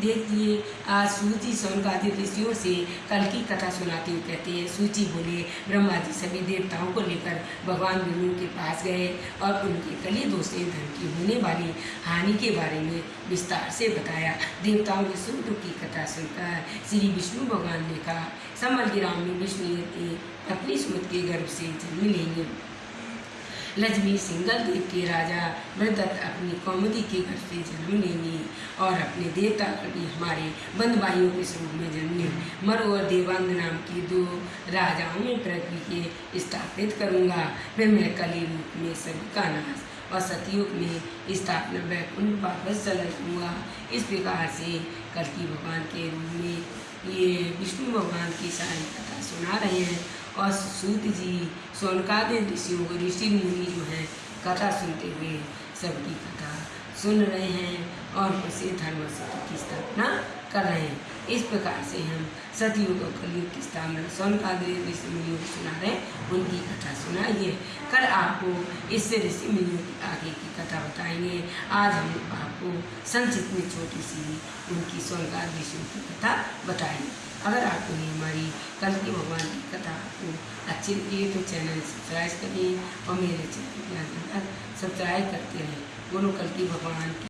देखिए आज सूची सौनकादि ऋषियों से कल की कथा सुनाते हुए कहते हैं, सूची बोले ब्रह्मा जी सभी देवताओं को लेकर भगवान विष्णु के पास गए और उनके कली दोषे धन की होने वाली हानि के बारे में विस्तार से बताया। देवताओं ने सुख की कथा सुनकर श्री विष्णु भगवान ने कहा समल ग्राम में विष्णु पत्नी सुमत के गर्भ से जन्म लेंगे लक्ष्मी सिंगल देव के राजा वृद्धत अपनी कौमदी के घर से जन्म लेंगी और अपने देवता कवि हमारे बंद भाइयों के स्वरूप में जन्मे मरु और देवांग नाम की दो राजाओं में पृथ्वी के स्थापित करूँगा। फिर मैं कली रूप में सभी का नाश और सतयुग में स्थापना वैकुंठ वापस चला जाऊँगा इस प्रकार से कल की भगवान के रूप में ये विष्णु भगवान की सारी कथा सुना रहे हैं। और सूत जी सोनकादि ऋषियों को ऋषि मुनि जो हैं, कथा सुनते हुए सबकी कथा सुन रहे हैं और उसे धर्म सत्य की स्थापना कर रहे हैं। इस प्रकार से हम सतयुग और कलयुग की स्थापना सोनकादि ऋषि मुनियों को सुना रहे हैं, उनकी कथा सुनाइए। कल आपको इससे ऋषि मुनियों की आगे की कथा बताएँगे। आज हम आपको संक्षिप्त में छोटी सी उनकी सोनकाद ऋषियों की कथा बताएँगे। अगर आपको ये हमारी कल की भगवान की कथा आपको अच्छी लगी है तो चैनल सब्सक्राइब करिए और मेरे चैनल सब्सक्राइब करते रहें बोलो कल की भगवान की